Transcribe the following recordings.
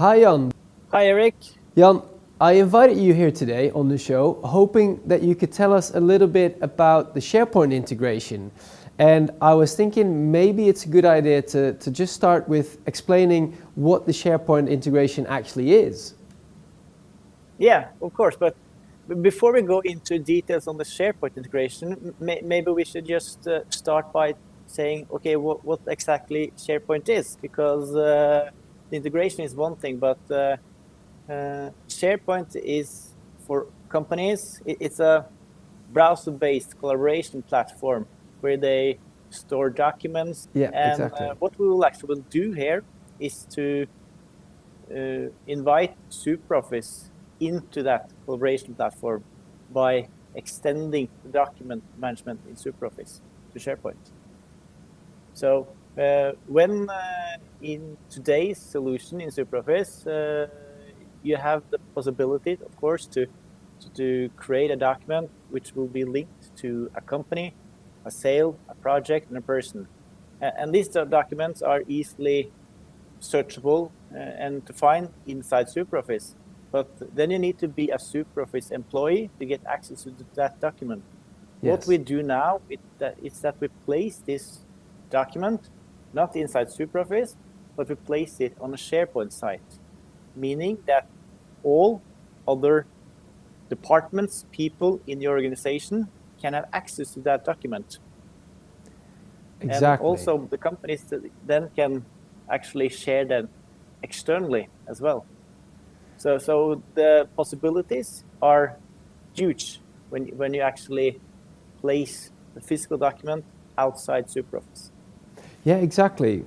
Hi Jan. Hi Eric. Jan, I invited you here today on the show hoping that you could tell us a little bit about the SharePoint integration. And I was thinking maybe it's a good idea to, to just start with explaining what the SharePoint integration actually is. Yeah, of course. But before we go into details on the SharePoint integration, may, maybe we should just uh, start by saying, okay, what, what exactly SharePoint is, because uh, the integration is one thing, but uh, uh SharePoint is for companies, it, it's a browser-based collaboration platform where they store documents. Yeah, and exactly. Uh, what we will actually do here is to uh, invite SuperOffice into that collaboration platform by extending the document management in SuperOffice to SharePoint. So uh, when uh, in today's solution in SuperOffice, uh, you have the possibility, of course, to, to, to create a document which will be linked to a company, a sale, a project, and a person. And these documents are easily searchable uh, and to find inside SuperOffice. But then you need to be a SuperOffice employee to get access to that document. Yes. What we do now is that, is that we place this document not inside SuperOffice, but we place it on a SharePoint site, meaning that all other departments, people in the organization can have access to that document. Exactly. And also the companies then can actually share that externally as well. So, so the possibilities are huge when, when you actually place the physical document outside SuperOffice. Yeah, exactly.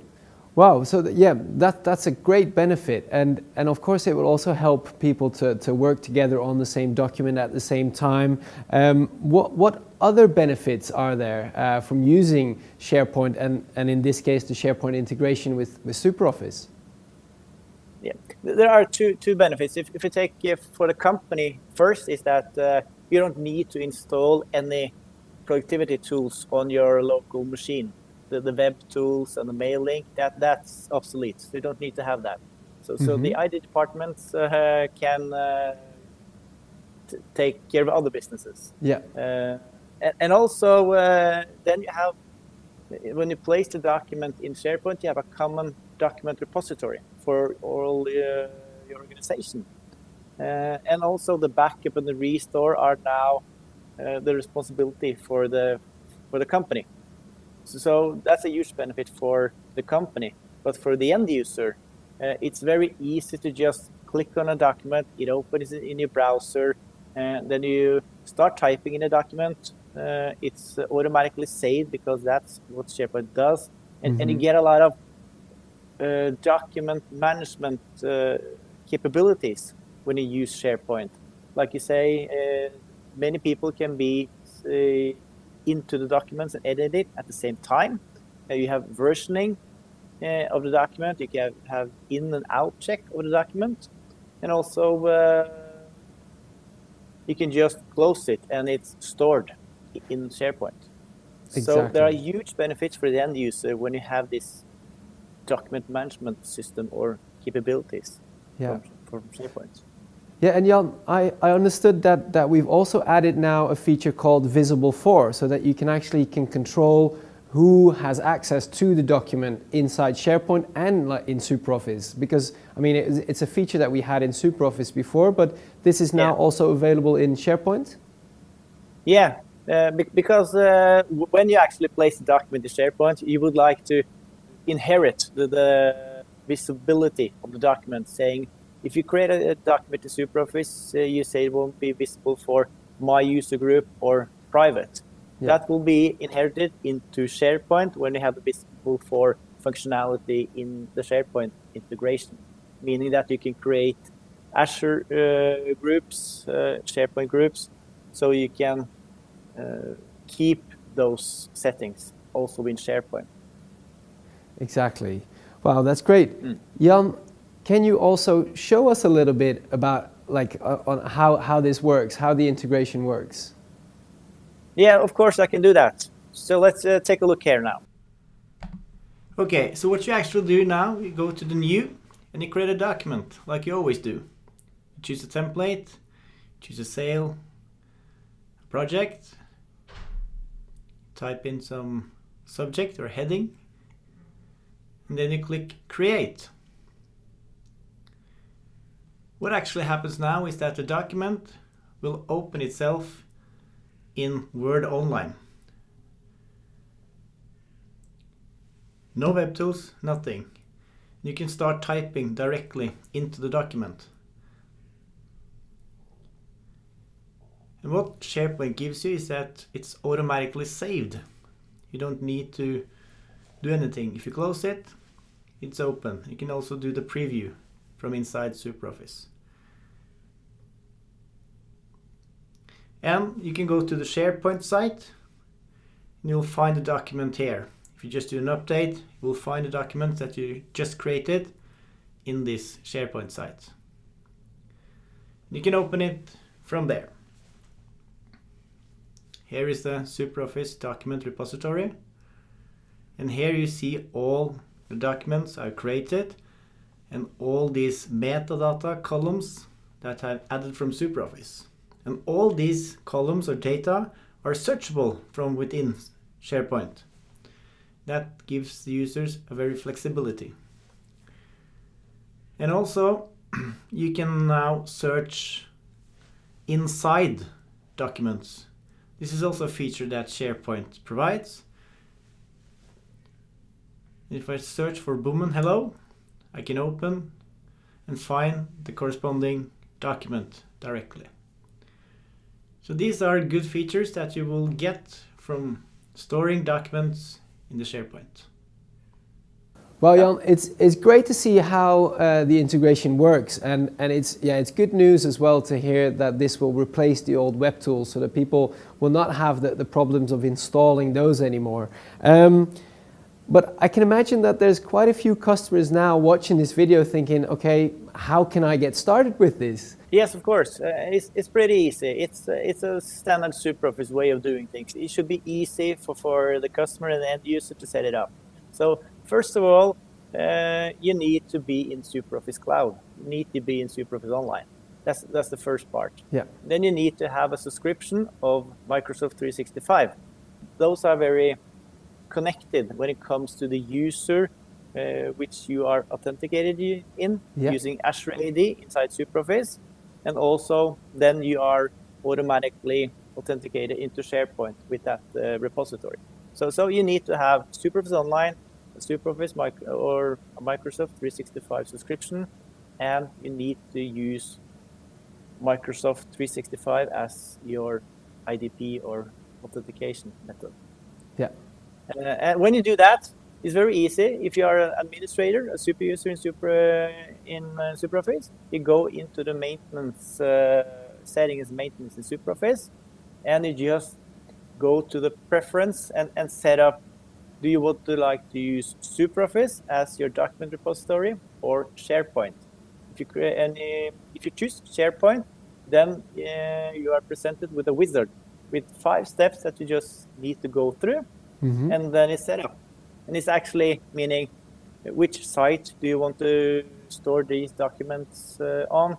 Wow, so th yeah, that, that's a great benefit. And, and of course, it will also help people to, to work together on the same document at the same time. Um, what, what other benefits are there uh, from using SharePoint and, and in this case, the SharePoint integration with, with SuperOffice? Yeah, there are two two benefits. If if you take uh, for the company first, is that uh, you don't need to install any productivity tools on your local machine. The, the web tools and the mail link that that's obsolete. So you don't need to have that. So mm -hmm. so the mm-hmm. ID departments uh, can uh, take care of other businesses. Yeah. Uh, and, and, also uh, then you have when you place the document in SharePoint, you have a common document repository for all uh, your organization. Uh, and also the backup and the restore are now uh, the responsibility for the for the company. So, so, that's a huge benefit for the company. But for the end user, uh, it's very easy to just click on a document, it opens in your browser, and then you start typing in a document. Uh, it's automatically saved because that's what SharePoint does. And, mm -hmm. and you mm-hmm. get a lot of uh, document management uh, capabilities when you use SharePoint. Like you say, uh, many people can be into the documents and edit it at the same time. you have versioning of the document. You can have in and out check of the document. And also, uh, you can just close it and it's stored in SharePoint. Exactly. So there are huge benefits for the end user when you have this document management system or capabilities yeah. from, from SharePoint. Yeah, and Jan, I, I understood that, that we've also added now a feature called Visible For, so that you can actually can control who has access to the document inside SharePoint and in SuperOffice. Because, I mean, it, it's a feature that we had in SuperOffice before, but this is now yeah. also available in SharePoint? Yeah, uh, because uh, when you actually place the document in SharePoint, you would like to inherit the, the visibility of the document, saying if you create a, a document in SuperOffice, uh, you say it won't be visible for my user group or private. Yeah. That will be inherited into SharePoint when you have the visible for functionality in the SharePoint integration, meaning that you can create Azure uh, groups, uh, SharePoint groups, so you can uh, keep those settings also in SharePoint. Exactly. Wow, that's great. Mm. Jan, can you also show us a little bit about like uh, on how, how this works, how the integration works? Yeah, of course I can do that. So let's uh, take a look here now. Okay, so what you actually do now, you go to the new and you create a document like you always do. You choose a template, choose a sale, a project, type in some subject or heading, and then you click create. What actually happens now is that the document will open itself in Word Online. No web tools, nothing. You can start typing directly into the document. And what SharePoint gives you is that it's automatically saved. You don't need to do anything. If you close it, it's open. You can also do the preview from inside SuperOffice. And you can go to the SharePoint site and you'll find the document here. If you just do an update, you will find the document that you just created in this SharePoint site. You can open it from there. Here is the SuperOffice document repository. And here you see all the documents I've created and all these metadata columns that I've added from SuperOffice. And all these columns or data are searchable from within SharePoint. That gives the users a very flexibility. And also, you can now search inside documents. This is also a feature that SharePoint provides. If I search for Boomen Hello, I can open and find the corresponding document directly. So these are good features that you will get from storing documents in the SharePoint. Well, Jan, it's it's great to see how uh, the integration works, and and it's yeah, it's good news as well to hear that this will replace the old web tools, so that people will not have the, the problems of installing those anymore. Um, but I can imagine that there's quite a few customers now watching this video thinking, okay, how can I get started with this? Yes, of course. Uh, it's, it's pretty easy. It's, uh, it's a standard SuperOffice way of doing things. It should be easy for, for the customer and the end user to set it up. So first of all, uh, you need to be in SuperOffice Cloud. You need to be in SuperOffice Online. That's, that's the first part. Yeah. Then you need to have a subscription of Microsoft 365. Those are very connected when it comes to the user which you are authenticated in yeah. using Azure AD inside SuperOffice. And also then you are automatically authenticated into SharePoint with that uh, repository. So, so you need to have SuperOffice Online, SuperOffice or a Microsoft 365 subscription, and you need to use Microsoft 365 as your IDP or authentication method. Yeah. Uh, and when you do that, it's very easy. If you are an administrator, a super user in Super uh, in uh, SuperOffice, you go into the maintenance uh, settings, maintenance in SuperOffice, and you just go to the preference and, and set up. Do you want to like to use SuperOffice as your document repository or SharePoint? If you create any, if you choose SharePoint, then uh, you are presented with a wizard with five steps that you just need to go through mm-hmm. and then it's set up. And it's actually meaning which site do you want to store these documents uh, on,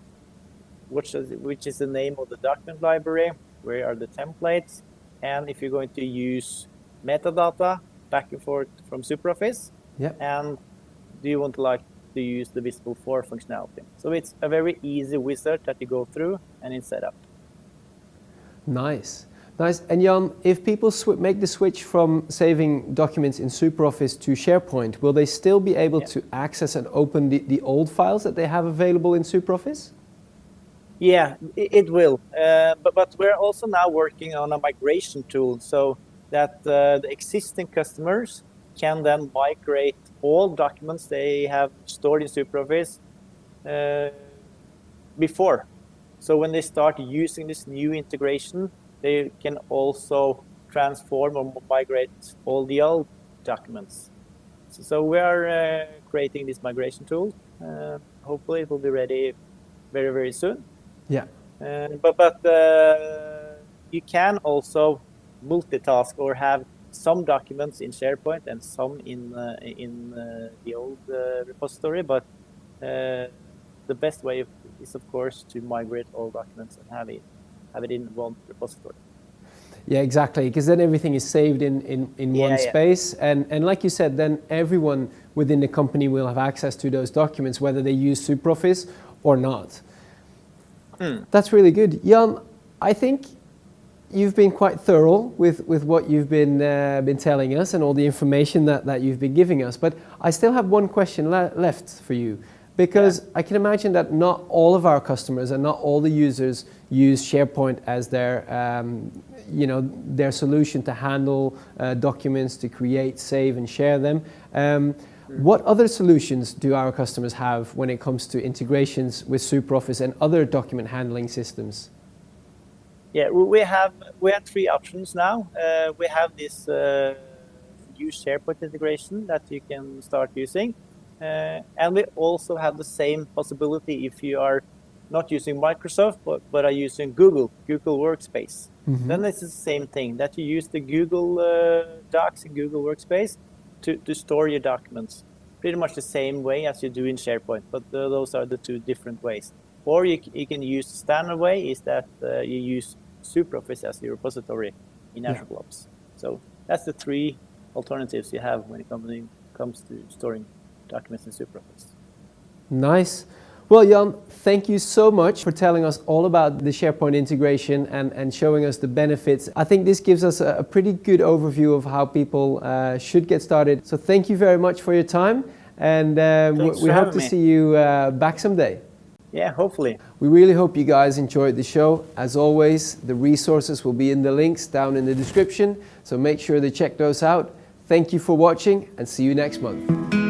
which is, which is the name of the document library, where are the templates, and if you're going to use metadata back and forth from SuperOffice, yeah. and do you want to like to use the visible for functionality. So it's a very easy wizard that you go through and it's set up. Nice. Nice. And Jan, if people make the switch from saving documents in SuperOffice to SharePoint, will they still be able yeah. to access and open the, the old files that they have available in SuperOffice? Yeah, it, it will. Uh, but, but we're also now working on a migration tool so that uh, the existing customers can then migrate all documents they have stored in SuperOffice uh, before. So when they start using this new integration, they can also transform or migrate all the old documents. So, so we are uh, creating this migration tool. Uh, hopefully it will be ready very, very soon. Yeah. Uh, but but uh, you can also multitask or have some documents in SharePoint and some in uh, in uh, the old repository. But uh, the best way is, of course, to migrate all documents and have it, have it in one repository. Yeah, exactly, because then everything is saved in, in, in Yeah, one yeah. space. And, and like you said, then everyone within the company will have access to those documents, whether they use SuperOffice or not. That's really good. Jan, I think you've been quite thorough with, with what you've been, uh, been telling us and all the information that, that you've been giving us. But I still have one question le- left for you. Because I can imagine that not all of our customers and not all the users use SharePoint as their, um, you know, their solution to handle uh, documents, to create, save, and share them. Um, what other solutions do our customers have when it comes to integrations with SuperOffice and other document handling systems? Yeah, we we have we have three options now. Uh, we have this uh, new SharePoint integration that you can start using, and we also have the same possibility if you are not using Microsoft but, but are using Google Google Workspace. Then it's the same thing that you use the Google uh, Docs and Google Workspace to, to store your documents. Pretty much the same way as you do in SharePoint, but uh, those are the two different ways. Or you, you can use the standard way is that uh, you use SuperOffice as your repository in Yeah. Azure Blobs. So that's the three alternatives you have when it comes, to, comes to storing documents in SuperOffice. Nice. Well, Jan, thank you so much for telling us all about the SharePoint integration and, and showing us the benefits. I think this gives us a, a pretty good overview of how people uh, should get started. So thank you very much for your time, and uh, we, Thanks we for hope to me. see you uh, back someday. Yeah, hopefully. We really hope you guys enjoyed the show. As always, the resources will be in the links down in the description, so make sure to check those out. Thank you for watching and see you next month.